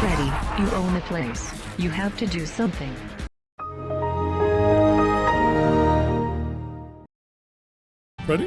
Ready? you own the place. You have to do something. Ready?